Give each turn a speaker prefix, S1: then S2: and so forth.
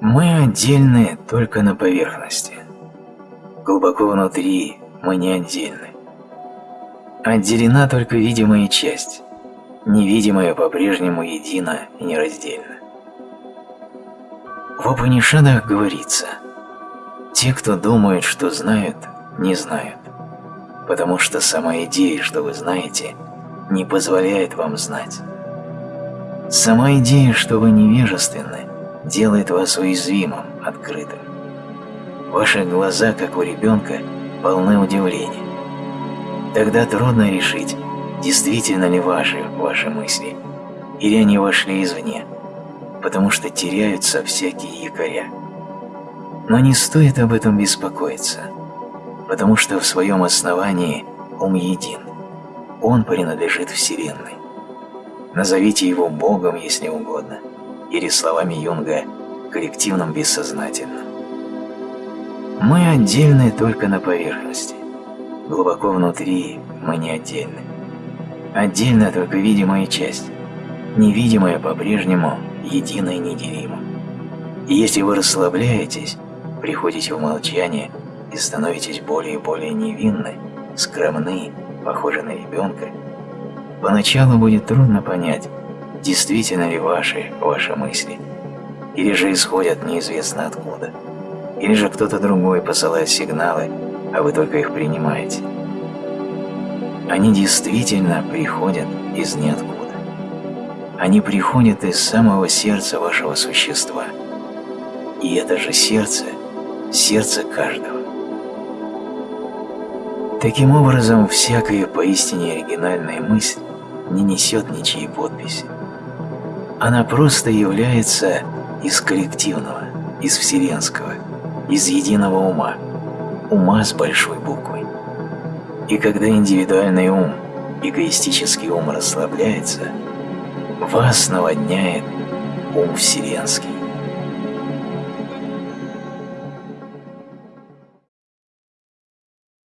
S1: Мы отдельны только на поверхности. Глубоко внутри мы не отдельны. Отделена только видимая часть, невидимая по-прежнему едина и нераздельна. В Упанишадах говорится, те, кто думает, что знают, не знают, потому что сама идея, что вы знаете, не позволяет вам знать. Сама идея, что вы невежественны, делает вас уязвимым, открытым. Ваши глаза, как у ребенка, полны удивления. Тогда трудно решить, действительно ли ваши ваши мысли, или они вошли извне, потому что теряются всякие якоря. Но не стоит об этом беспокоиться, потому что в своем основании ум един. Он принадлежит Вселенной. Назовите его Богом, если угодно, или словами Юнга коллективным бессознательным. Мы отдельны только на поверхности. Глубоко внутри мы не отдельны. Отдельно только видимая часть, невидимая по-прежнему едино и неделимо. И если вы расслабляетесь, приходите в молчание и становитесь более и более невинны, скромны, похожи на ребенка, поначалу будет трудно понять, действительно ли ваши ваши мысли, или же исходят неизвестно откуда, или же кто-то другой посылает сигналы, а вы только их принимаете. Они действительно приходят из ниоткуда. Они приходят из самого сердца вашего существа. И это же сердце – сердце каждого. Таким образом, всякая поистине оригинальная мысль не несет ничьей подписи. Она просто является из коллективного, из вселенского, из единого ума, ума с большой буквой. И когда индивидуальный ум, эгоистический ум расслабляется, вас наводняет ум вселенский.